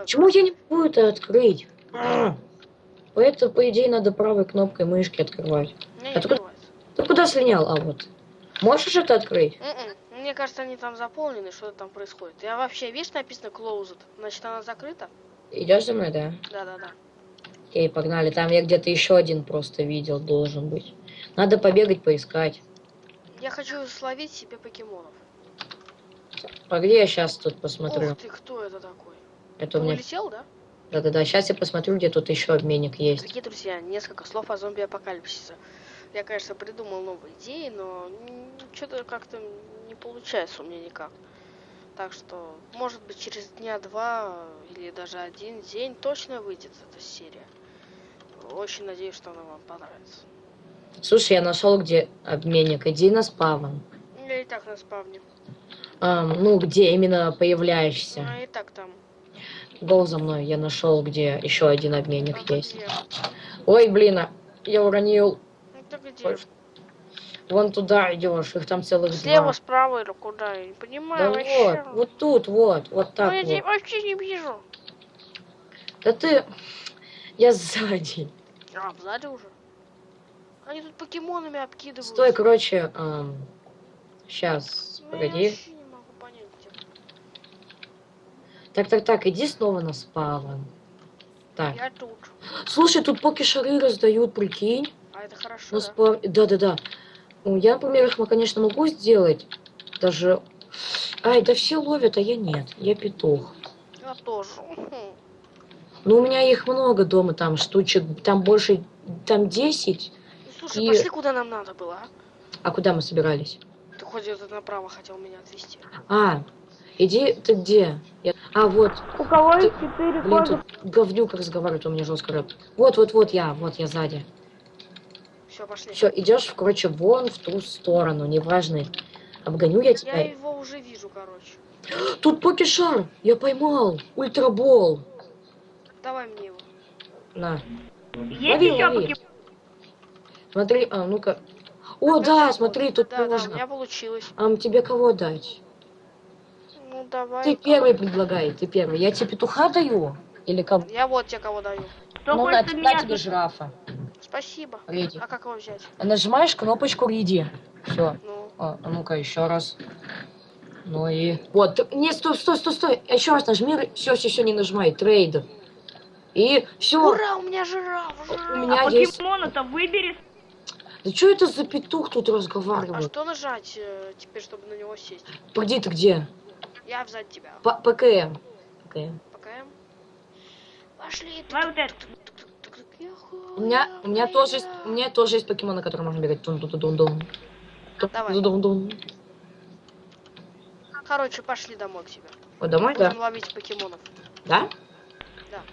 Почему я не могу это открыть? А! Это, по идее, надо правой кнопкой мышки открывать. Не, не А только- открывается. Ты куда слинял? А вот. Можешь это открыть? М-м. Мне кажется, они там заполнены, что там происходит. Я вообще, видишь, написано closed. Значит, она закрыта? Идешь за мной, да? Да-да-да. Окей, погнали. Там я где-то еще один просто видел, должен быть. Надо побегать, поискать. Я хочу словить себе покемонов. А где я сейчас тут посмотрю? Ух ты, кто это такой? Это у меня... улетел, да? Да-да-да, сейчас я посмотрю, где тут еще обменник есть. Дорогие друзья, несколько слов о зомби-апокалипсисе. Я, конечно, придумал новые идеи, но что-то как-то не получается у меня никак. Так что, может быть, через дня два или даже один день точно выйдет эта серия. Очень надеюсь, что она вам понравится. Слушай, я нашел, где обменник. Иди на спавн. Я и так на спавне. Ам, ну, где именно появляешься. А и так там. Гол за мной. Я нашел, где еще один обменник А есть. где? Ой, блин, а, я уронил. Ну, ты где? Вон туда идешь, их там целых Слева, два. справа или куда? Я не Да понимаю вот, вообще. вот тут, вот, вот Ну, так я тебя вот. вообще не вижу. Да ты... Я сзади. А, сзади уже? Они тут покемонами обкидывают. Стой, короче, сейчас, Ну, я погоди. вообще не могу понять, где. Так, так, так, иди снова на спавн. Так. Я тут. Слушай, тут поки-шары раздают, прикинь. А это хорошо, На да? спав... Да-да-да. Ну, Я, например, их, конечно, могу сделать. Даже... Ай, да все ловят, а я нет. Я петух. Я тоже. Ну, у меня их много дома, там штучек, там больше, там 10. Ну, Слушай, И- пошли куда нам надо было, а? А куда мы собирались? Ты хоть это направо хотел меня отвезти. А, иди, ты где? Я- А, вот, У кого Ты- есть четыре блин, кожи? тут говнюк разговаривает, у меня жестко рэп. Вот, вот, вот я, вот я сзади. Все, пошли. Все, идешь, короче, вон в ту сторону, неважно. Обгоню я Я тебя. его уже вижу, короче. Тут покешар, я поймал, ультрабол. Давай мне его. На, Есть лови, еще лови. покемон? смотри, а, ну-ка. О, да, смотри, тут Да, да, у можно. меня получилось. А тебе кого дать? Ну, давай. Ты первый предлагай, ты первый. Я тебе петуха даю? Или кого? Я вот тебе кого даю. Кто ну, на, на меня? тебе жирафа. Спасибо. Риди. А как его взять? Нажимаешь кнопочку Риди. Все. Ну, А, а ну-ка, еще раз. Ну и... Вот, ты- нет, стой, стой, стой, стой. Еще раз нажми. Все, все, все, не нажимай. Trade. И все. ура, у меня жираф, жираф. У меня А есть... покемона-то выбери. Да что это за петух тут А разговаривает? что нажать э, теперь, чтобы на него сесть? Погоди, ты где? Я взять тебя. П- ПКМ. ПКМ. ПКМ. Пошли. Давай вот это. У меня, у меня тоже есть, у меня тоже есть покемоны, которые можно бегать. тун тун тун тун Давай. тун тун Короче, пошли домой к тебе. Вот домой, да? Будем ловить покемонов. Да?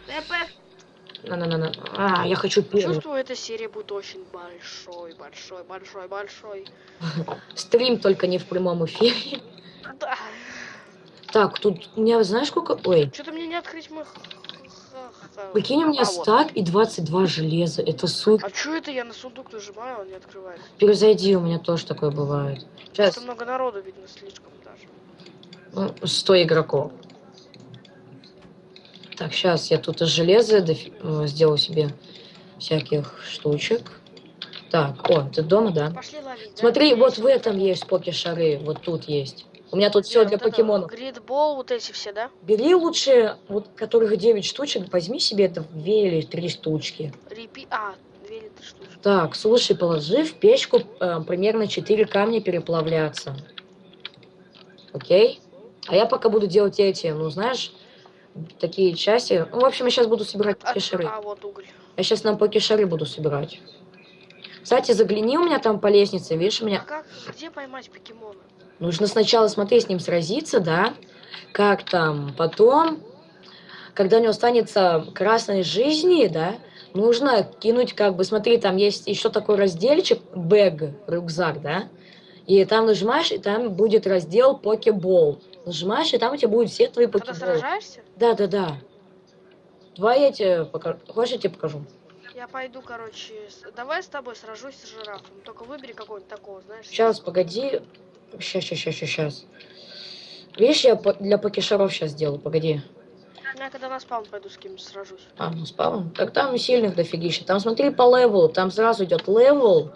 ТП. На-на-на-на. А, я хочу первый. Чувствую, эта серия будет очень большой, большой, большой, большой. Стрим только не в прямом эфире. Да. Так, тут у меня, знаешь, сколько... Ой, Что-то мне не открыть мой... прикинь, у меня А, вот. стак и 22 железа. Это супер. А что это я на сундук нажимаю, он не открывается? Перезайди, у меня тоже такое бывает. Сейчас, Что много народу, видно, слишком даже. ну, 100 игроков. Так, сейчас я тут из железа дофи- э, сделаю себе всяких штучек. Так, о, ты дома, да? Пошли ловить, да? Смотри, Здесь вот в этом есть поки-шары, вот тут есть. У меня тут все для покемонов. Гридбол, вот эти все, да? Бери лучше, вот которых 9 штучек, возьми себе это 2 или 3 штучки. Репи... А, две или три штучки. Так, слушай, положи в печку э, примерно 4 камня переплавляться. Окей? А я пока буду делать эти, ну, знаешь, такие части. Ну, в общем, я сейчас буду собирать А, покешары. а, вот уголь. Я сейчас нам покешары буду собирать. Кстати, загляни у меня там по лестнице, видишь, у А меня... как, где поймать покемона? Нужно сначала, смотри, с ним сразиться, да? Как там, потом, когда у него останется красной жизни, да, нужно кинуть, как бы, смотри, там есть еще такой разделчик, бэг, рюкзак, да? И там нажимаешь, и там будет раздел покебол. Нажимаешь, и там у тебя будут все твои Когда покеболы. сражаешься? Да, да, да. Два я тебе покажу. Хочешь, я тебе покажу? Я пойду, короче, с- давай с тобой сражусь с жирафом. Только выбери какого-нибудь такого, знаешь. Сейчас, погоди. Сейчас, сейчас, сейчас, сейчас. Видишь, я для покешаров сейчас сделаю, погоди. Я когда на spawn пойду с кем сражусь. А, ну spawn. Так там сильных дофигища. Там смотри по level у. Там сразу идет level.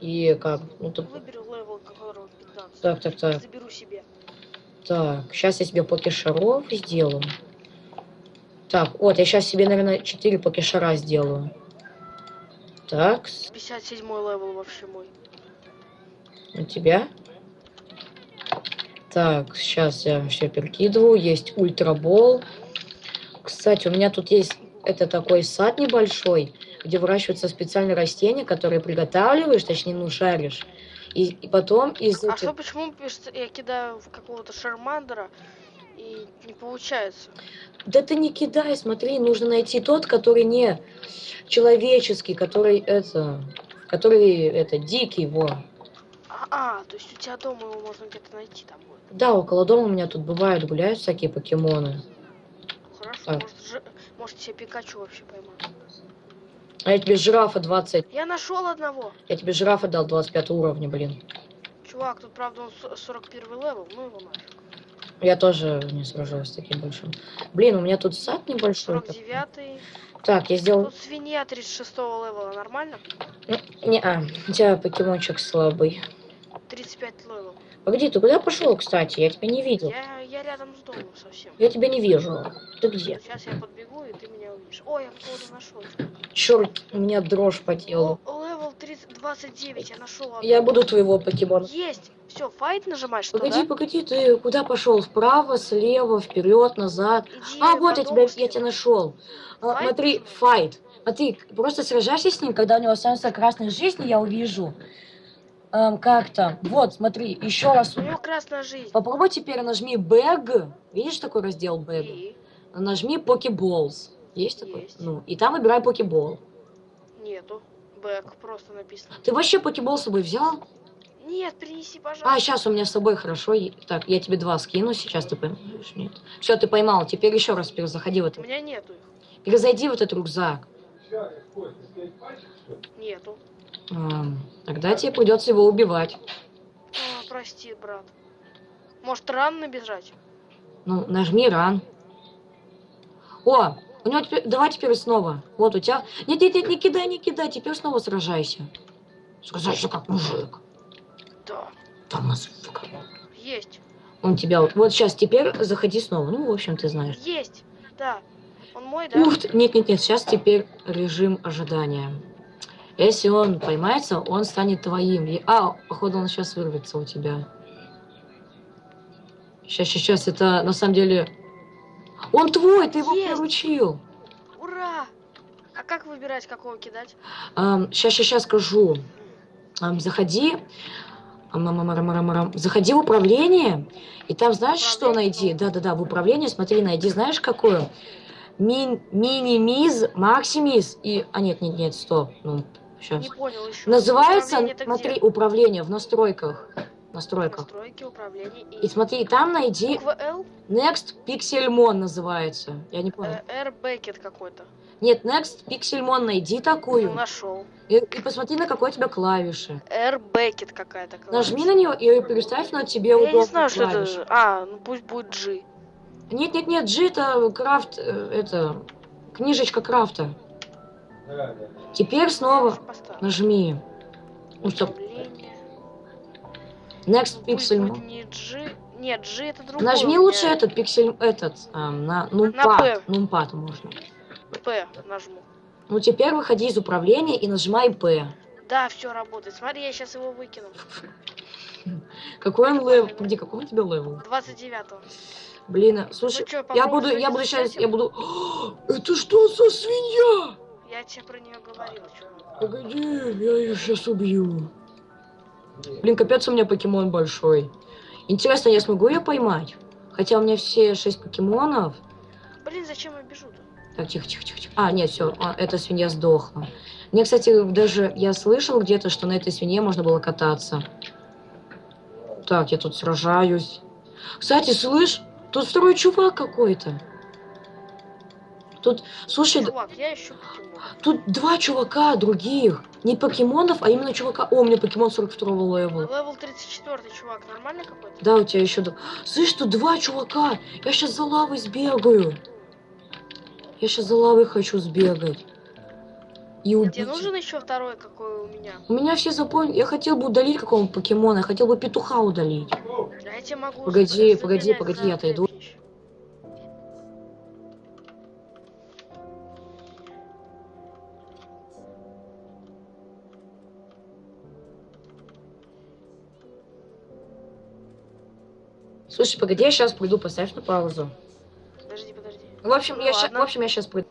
И как? Ну тут. Выберу level, которого 15. Так, так, так. Заберу себе. Так, сейчас я себе покешаров сделаю. Так, вот, я сейчас себе, наверное, 4 покешара сделаю. Так, с- 57 level вообще мой. у тебя. Так, сейчас я все перекидываю. Есть Ultra Ball. Кстати, у меня тут есть это такой сад небольшой, где выращиваются специальные растения, которые приготавливаешь, точнее, ну, жаришь. И, и потом из А этих- что, почему я кидаю в какого-то шармандера и не получается? Да ты не кидай, смотри, нужно найти тот, который не человеческий, который это, который это дикий, во. А, а, то есть у тебя дома его можно где-то найти там будет. Да, около дома у меня тут бывают, гуляют всякие покемоны. Хорошо, Так. может, жи- может себе Пикачу вообще поймать. А я тебе жирафа 20, Я нашел одного. я тебе жирафа дал 25 уровня, блин. Чувак, тут правда он с- 41 level, ну его нафиг. Я тоже не сражаюсь с таким большим. Блин, у меня тут сад небольшой. 49 Так, я сделал... Тут свинья 36 level а, нормально? Не, а, у тебя покемончик слабый. 35 level. Погоди, ты куда пошел, кстати? Я тебя не видел. Я, я рядом с домом совсем. Я тебя не вижу. Ты где? Сейчас я подбегу, и ты меня увидишь. О, я кого-то нашел. Черт, у меня дрожь по телу. Левел 30, 29, я нашел. Я буду твоего покемона. Есть! Все, файт нажимаешь, что Погоди, да? погоди, ты куда пошел? Вправо, слева, вперед, назад. Иди А, вот я тебя, я тебя нашел. А, Файт смотри, файт. Смотри, просто сражайся с ним, когда у него останется красной жизни, я увижу. Эм, как там? Вот, смотри, еще раз. У него красная жизнь. Попробуй теперь нажми бэг. Видишь такой раздел бэг? И? Нажми Pokeballs. Есть такой? Есть. Ну, и там выбирай покебол. Нету. Бэк просто написано. Ты вообще покебол с собой взял? Нет, принеси, А, пожалуйста. сейчас у меня с собой хорошо. Так, я тебе два скину, сейчас ты поймаешь. Нет. Все, ты поймал. Теперь еще раз перезаходи в У этот. меня нету их. Перезайди в этот рюкзак. Нету. Ам, тогда тебе придется его убивать. А, прости, брат. Может, ран набежать? Ну, нажми ран. О, у него теперь... Давай теперь снова. Вот у тебя... Нет, нет, нет, не кидай, не кидай. Теперь снова сражайся. Сражайся как мужик. Да. Там нас... сука. Есть. Он тебя... Вот сейчас теперь заходи снова. Ну, в общем, ты знаешь. Есть. Да. Он мой, да? Ух ты, нет, нет, нет, сейчас теперь режим ожидания. Если он поймается, он станет твоим. И- А, походу он сейчас вырвется у тебя. Сейчас, сейчас, сейчас, это на самом деле... Он твой, ты его Есть. приручил. Ура! А как выбирать, какого кидать? сейчас, сейчас, сейчас скажу. Ам, заходи. Заходи в управление, и там знаешь, что Управление? найди? Да-да-да, в управлении, смотри, найди, знаешь, какое? Мин, минимиз, максимиз и... А, нет, нет, нет, стоп. Ну, сейчас. Не понял еще. Называется, Управление-то смотри, где? управление в настройках. Настройках. Настройки, управление И смотри, там найди Буква L, Next Pixelmon называется. Я не понял. э, R Бекет какой-то. Нет, Next Pixelmon найди Ну, такую. нашел. И, и посмотри, на какой у тебя клавиши. R Бекет какая-то. Нажми на нее и переставь на тебе Я не знаю, что это. А, ну пусть будет G. Нет, нет, нет, G это крафт, э, это книжечка крафта. Теперь снова нажми. Ну, стоп. Next Ну, Pixel. не G. Нет, G это другой. Нажми лучше этот пиксель, этот, ам, на P. numpad. Numpad можно. P нажму. Ну теперь выходи из управления и нажимай P. Да, все работает. Смотри, я сейчас его выкину. Какой он level? Где какой у тебя level? 29-го. Блин, а, слушай, Ну чё, я буду, я буду сейчас, я буду. Это что за свинья? Я тебе про нее говорил, чувак. Погоди, я ее сейчас убью. Блин, капец у меня покемон большой. Интересно, я смогу ее поймать? Хотя у меня все шесть покемонов. Блин, зачем я бежу-то? Так, тихо, тихо, тихо. тихо. А, нет, все, эта свинья сдохла. Мне, кстати, даже я слышал где-то, что на этой свинье можно было кататься. Так, я тут сражаюсь. Кстати, слышь, тут второй чувак какой-то. Тут, слушай, Чувак, я ищу покемон. тут два чувака других. Не покемонов, а именно чувака. О, у меня покемон 42 левела. Левел 34 чувак, нормальный какой-то? Да, у тебя еще... Слышь, тут два чувака. Я сейчас за лавой сбегаю. Я сейчас за лавой хочу сбегать. И убить. Тебе нужен еще второй, какой у меня? У меня все запомнили. Я хотел бы удалить какого покемона. Я хотел бы петуха удалить. А я тебе могу... Погоди, погоди, погоди, я отойду. плечи. Слушай, погоди, я сейчас приду, поставь на паузу. Подожди, подожди. В общем, Ну я, ща- в общем, я сейчас приду.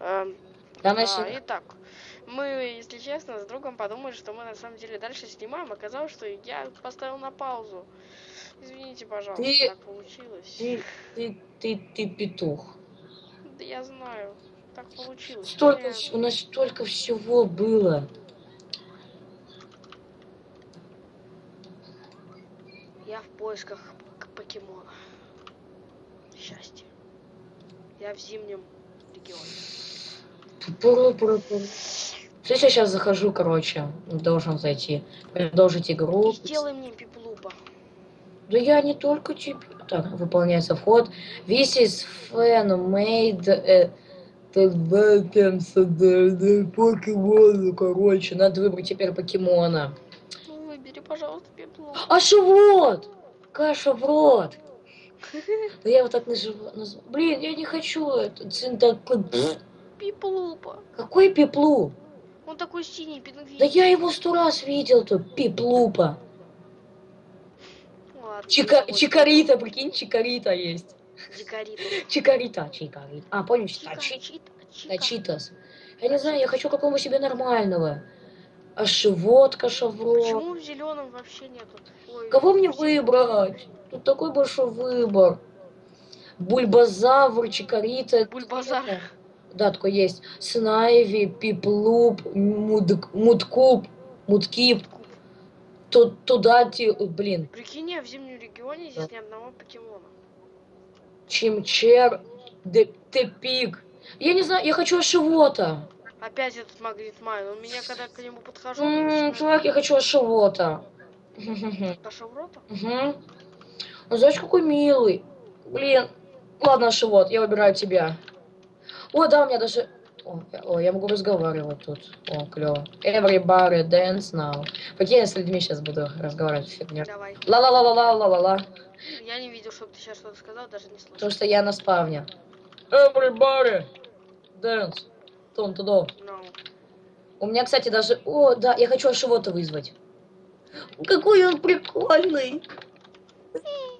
Эм, Там а, итак, мы, если честно, с другом подумали, что мы на самом деле дальше снимаем. Оказалось, что я поставил на паузу. Извините, пожалуйста, Ты- так получилось. Ты, ты, ты, ты петух. Да я знаю, так получилось. Столько, Мне- у нас столько всего было. Я в поисках покемона. Счастье. Я в зимнем регионе. Пуру-пуру-пуру. Слушай, я сейчас захожу, короче, должен зайти. Продолжить игру. Сделай мне пиплупа. Да я не только тебе. Так, выполняется вход. This is fan made э, покемона, короче. Надо выбрать теперь покемона. Ну, выбери, пожалуйста, пиплупа. А вот? Каша в рот. Да я вот так наживу. наз- Блин, я не хочу это. Пиплупа. Какой пиплу? Он такой синий, пингвин. Да я его сто раз видел тут, пиплупа. Ладно, Чика, чикарита, прикинь, чикарита есть. Чикарита. Чикарита, чикарита. А, понял, Чика, чита, чита, чика. Да, читас. Я не знаю, я хочу какого себе нормального. А шивот, кашавро. Почему в зеленом вообще нету? Ой, Кого мне выбрать? Тут такой большой выбор. Бульбазавр, чикарита. Бульбазар. Да, такой есть. Снайви, пиплуп, мудк- мудкуб, мудкип. Тут, туда, ти, блин, Прикинь, я в зимнем регионе здесь ни одного покемона. чимчер, тепик. Я не знаю, я хочу ашивота. Опять этот магнит майн. Он меня, когда к нему подхожу, он начинает- чувак, я хочу в рот? Угу. Ну, знаешь, какой милый. Блин. Ладно, Шивот, я выбираю тебя. О, да, у меня даже... О, я, о, я могу разговаривать тут. О, клево. Everybody dance now. Прикинь, я с людьми сейчас буду разговаривать. Фигня. Давай. Ла-ла-ла-ла-ла-ла-ла. Я не видел, чтобы ты сейчас что-то сказал, даже не слышал. Потому что я на спавне. Everybody dance. Том тудо. No. У меня, кстати, даже... О, да, я хочу Ашивота вызвать. Какой он прикольный.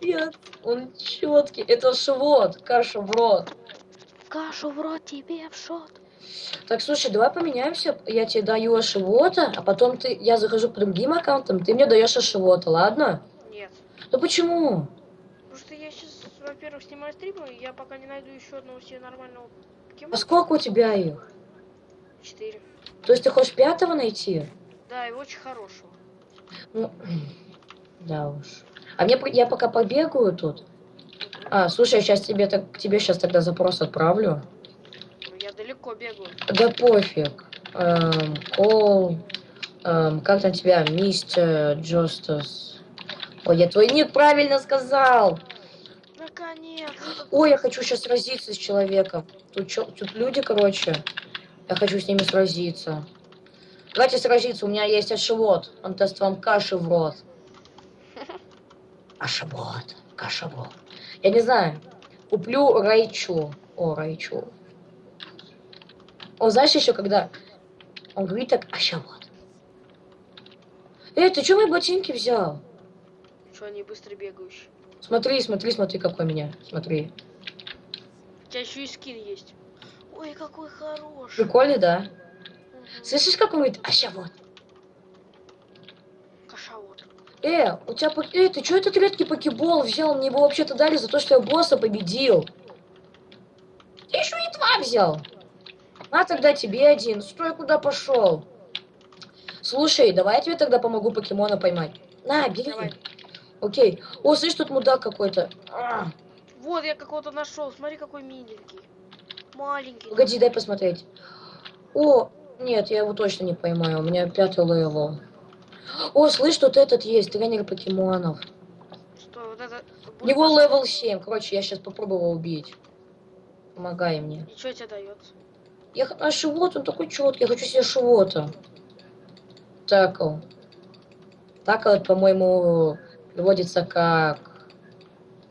Нет, он четкий. Это шивот, каша в рот. Кашу в рот тебе в шот. Так, слушай, давай поменяемся. Я тебе даю Ашивота, а потом ты, я захожу по другим аккаунтам, ты мне даешь Ашивота, ладно? Нет. Ну почему? Потому что я сейчас, во-первых, снимаю стримы, и я пока не найду еще одного себе нормального А покемона. сколько у тебя их? Четыре. То есть ты хочешь пятого найти? Да, и очень хорошего. Ну, да уж. А мне, я пока побегаю тут. А, слушай, я сейчас тебе, так, к тебе сейчас тогда запрос отправлю. Я далеко бегаю. Да пофиг. Эм, Кол. эм, как там тебя? Мистер Джостас. Ой, я твой ник правильно сказал. Наконец. Ой, я хочу сейчас сразиться с человеком. Тут, чё- тут люди, короче. Я хочу с ними сразиться. Давайте сразиться, у меня есть ашевод. Он даст вам каши в рот. Ашевод, рот. Я не знаю. Куплю Райчу. О, Райчу. О, знаешь еще когда он говорит так, ашевод. Эй, ты что мои ботинки взял? Что они быстро бегающие. Смотри, смотри, смотри, какой у меня. Смотри. У тебя еще и скин есть. Ой, какой хороший. Прикольный, да? Мгм. Слышишь, как он говорит, ашевод? Кашавод. Э, у тебя... Э, ты что этот редкий покебол взял? Мне его вообще-то дали за то, что я босса победил. Ты еще и два взял. А тогда тебе один. Стой, куда пошел? Слушай, давай я тебе тогда помогу покемона поймать. На, бери. Давай. Окей. О, слышь, тут мудак какой-то. А, Вот я какого-то нашел. Смотри, какой миленький. Маленький. Погоди, дай посмотреть. О, нет, я его точно не поймаю. У меня пятый level. О, слышь, тут этот есть, тренер покемонов. Что, вот это... У него level 7. Короче, я сейчас попробую его убить. Помогай мне. И что тебе дается? Я а шивот, он такой четкий, я хочу себе шивота. Такл. Такл, по-моему, переводится как...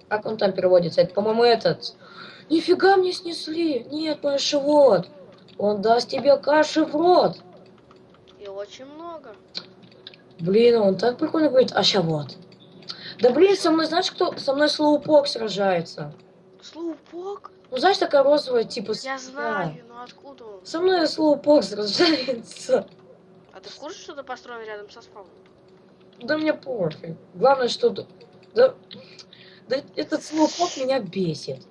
Как он там переводится? Это, по-моему, этот... Нифига мне снесли! Нет, мой шивот! Он даст тебе каши в рот! И очень много. Блин, он так прикольно говорит, а ща вот. Да блин, со мной, знаешь, кто? Со мной Слоупок сражается. Слоупок? Ну, знаешь, такая розовая, типа... Я знаю, но откуда он? Со мной Слоупок сражается. А ты в курсе, что ты построен рядом со спавном? Да мне пофиг. Главное, что... Да, да этот Слоупок меня бесит.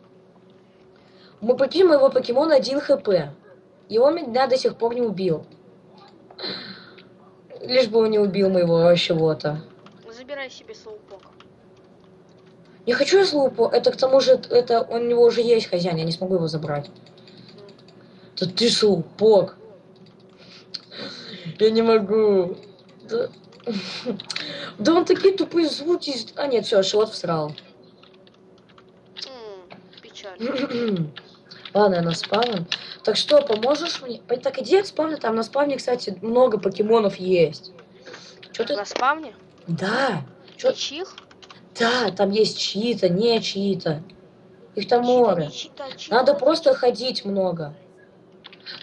Мы прикинь, моего покемона 1 хп. И он меня до сих пор не убил. Лишь бы он не убил моего чего-то. Забирай себе слоупока. Не хочу я Слоупок. Это к тому же, это у него уже есть хозяин, я не смогу его забрать. Да ты Слоупок. Я не могу. Да, да он такие тупые звуки. А нет, все, шот всрал. М, Печаль. Ладно, я на спавн. Так что, поможешь мне? Так иди к спавну, там на спавне, кстати, много покемонов есть. Что ты? На spawn е? Да, Чё- Чьих? да, там есть чьи-то, не чьи-то. Их там море. Чита, чита, Надо чита. просто ходить много.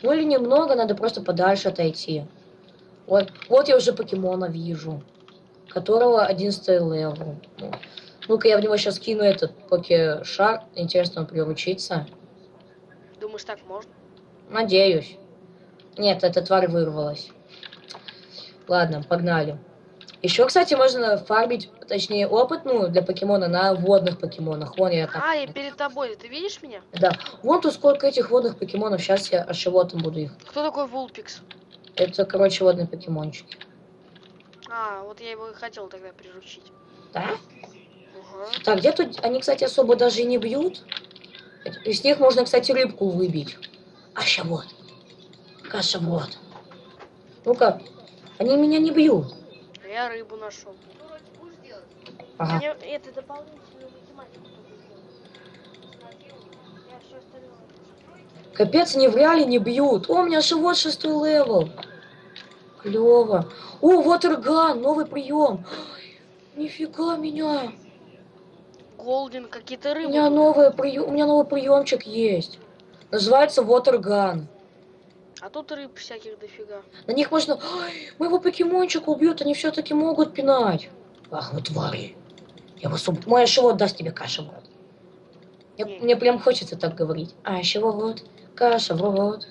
Ну или немного, надо просто подальше отойти. Вот, вот я уже покемона вижу, которого 11 level. Ну, Ну-ка, я в него сейчас кину этот поке-шар. Интересно, он приручится. Думаешь, так можно? Надеюсь. Нет, эта тварь вырвалась. Ладно, погнали. Еще, кстати, можно фармить, точнее, опыт, ну, для покемона на водных покемонах. Вон я там. А, я перед тобой. Ты видишь меня? Да. Вон тут сколько этих водных покемонов. Сейчас я ошивотом буду их. Кто такой Вулпикс? Это, короче, водные покемончики. А, вот я его и хотел тогда приручить. Да? Ага. Так, где тут... Они, кстати, особо даже и не бьют. Из них можно, кстати, рыбку выбить. А ща вот. Каша вот. Ну-ка. Они меня не бьют. Я рыбу нашел. Ага. Мне это дополнительную математику. Капец, они в реале не бьют. О, у меня живот шестой левел. Клево. О, вот орган, новый прием. Нифига меня. Голден, какие-то У рыбы. меня новый прием, у меня новый приемчик есть. Называется Watergun. А тут рыб всяких дофига. На них можно... Ой, моего покемончика убьют, они все-таки могут пинать. Ах, вы твари. Я вас убью. Мой живот даст тебе каша в рот. Я- Не. мне прям хочется так говорить. А, вот, каша в рот.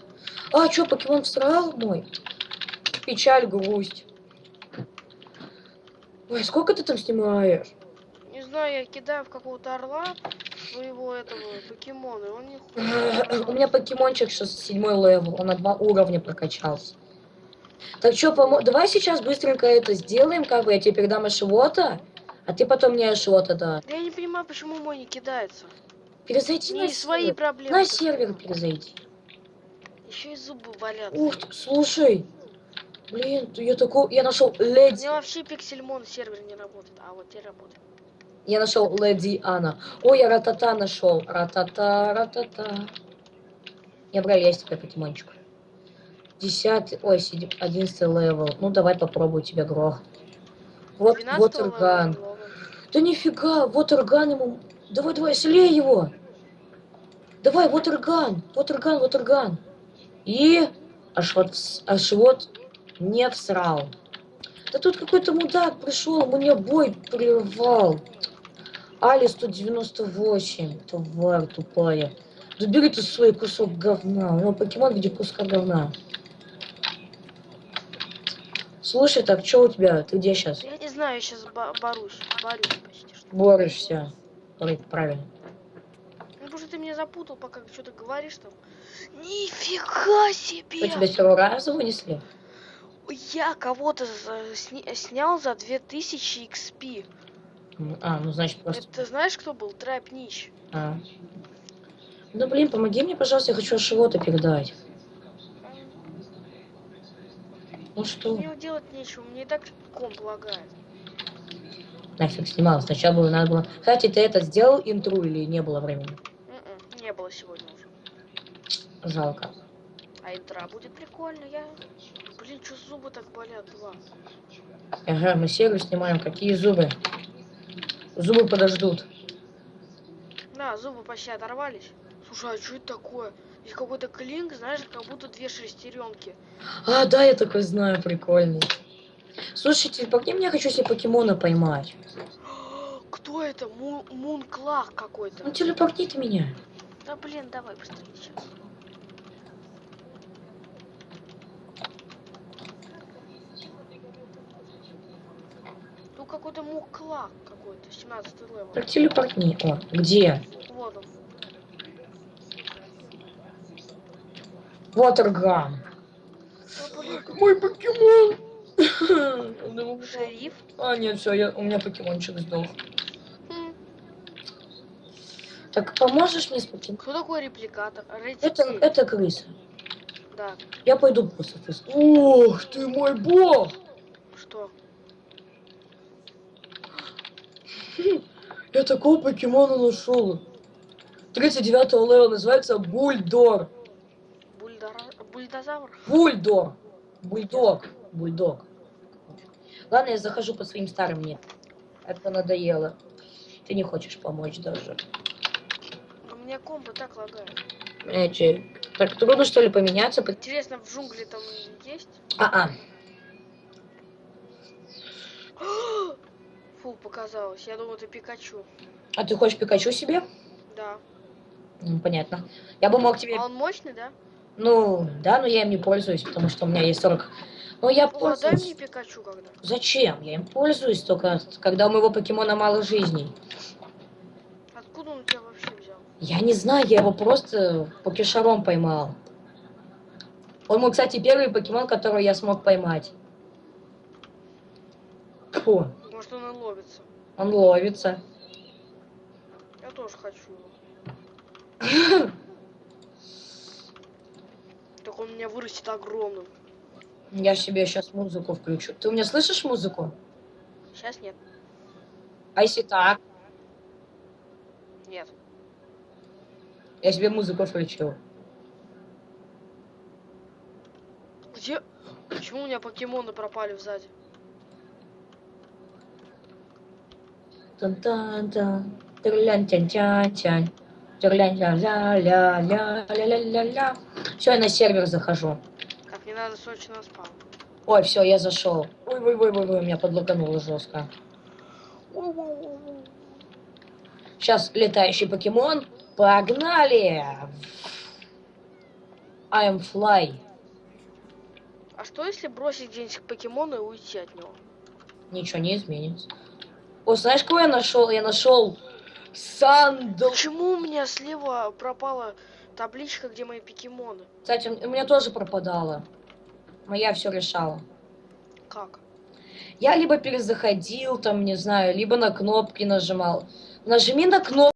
А, что, покемон всрал мой? Печаль, грусть. Ой, сколько ты там снимаешь? Знаю, я кидаю в какого-то орла своего этого покемона, и он не У меня покемончик сейчас седьмой level, он на два уровня прокачался. Так что, помо... давай сейчас быстренько это сделаем, как бы я тебе передам Ашивота, а ты потом мне Ашивота да. Я не понимаю, почему мой не кидается. Перезайди на Не свои сервер. проблемы. На сервер перезайди. Еще и зубы болят. Ух ты, слушай. Блин, я такой, я нашел леди, У меня вообще пиксельмон сервер не работает, а вот теперь работает. Я нашел леди Анна. Ой, я ратата нашел, ратата, ратата. Я брал есть тебе покемончик. Десятый, ой, одиннадцатый левел. Ну давай попробую тебя грох. Вот, 12 вот орган. Да нифига, вот орган ему. Давай, давай, слей его. Давай, вот орган, вот орган, вот орган. И аж вот, аж вот не всрал. Да тут какой-то мудак пришел, мне бой прервал. Али 198, тварь тупая. Забери ты свой кусок говна. У него покемон в виде куска говна. Слушай, так что у тебя? Ты где сейчас? Я не знаю, я сейчас борюсь. Борюсь почти что. Борешься. Правильно. Ну, потому что ты меня запутал, пока что-то говоришь там. Нифига себе! Что, тебя раза вынесли? Я кого-то сни- снял за 2000 XP. А, ну значит просто... Это знаешь, кто был? Трэп Нич. А. Ну блин, помоги мне, пожалуйста, я хочу чего-то передать. Ну что? Мне делать нечего, мне и так комп лагает. Нафиг снимал. Сначала было надо было... Кстати, ты это сделал интру или не было времени? М-м, Не было сегодня уже. Жалко. А интра будет прикольно, я... Блин, что зубы так болят, два? Ага, мы серию снимаем. Какие зубы? Зубы подождут. Да, зубы почти оторвались. Слушай, а что это такое? Здесь какой-то клинк, знаешь, как будто две шестеренки. А, да, я такой знаю, прикольный. Слушайте, по мне я хочу себе покемона поймать. Кто это? Му Munchlax какой-то. Ну телепортни ты меня. Да блин, давай быстрее сейчас. Ну какой-то Munchlax какой-то, 17 level. Так телепортни. О, где? Вот он. Блин, Мой покемон. Шериф. А, нет, все, я, у меня покемончик сдох. Так поможешь мне с покемоном? Кто такой репликатор? Это, это крыса. Да. Я пойду просто крыс. Ух ты мой бог! Что? Я такого покемона нашел. 39 левел называется Бульдор. Бульдора... Бульдозавр? Бульдор. Бульдог. Бульдог. Ладно, я захожу по своим старым мне. Это надоело. Ты не хочешь помочь даже. У меня комбо так лагает. Эти... Так трудно что ли поменяться? По- Интересно, в джунгле там есть? А-а. Фу, показалось. Я думал, это Пикачу. А ты хочешь Пикачу себе? Да. Ну, понятно. Я бы мог тебе... А он мощный, да? Ну, да, но я им не пользуюсь, потому что у меня есть 40... Ну, я О, дай пользуюсь. мне Пикачу когда. Зачем? Я им пользуюсь только, когда у моего покемона мало жизней. Откуда он тебя вообще взял? Я не знаю, я его просто покешаром поймал. Он мой, кстати, первый покемон, которого я смог поймать. Фу, Может, он ловится. он ловится. Я тоже хочу. Так он у меня вырастет огромным. Я себе сейчас музыку включу. Ты у меня слышишь музыку? Сейчас нет. А если так? Нет. Я себе музыку включил. Где? Почему у меня покемоны пропали сзади? Тан-тан-тан. Тырлян-тян-тян-тян. Тырлян-ля-ля-ля-ля-ля-ля-ля. Все, я на сервер захожу. Так, мне надо срочно на спам. Ой, все, я зашел. Ой, ой, ой, ой, ой, меня подлагануло жестко. Сейчас летающий покемон. Погнали! I am fly. А что если бросить где-нибудь покемона и уйти от него? Ничего не изменится. О, знаешь, кого я нашел? Я нашел Сандл. Почему у меня слева пропала табличка, где мои покемоны? Кстати, у меня тоже пропадала. Моя все решала. Как? Я либо перезаходил, там, не знаю, либо на кнопки нажимал. Нажми на кнопку.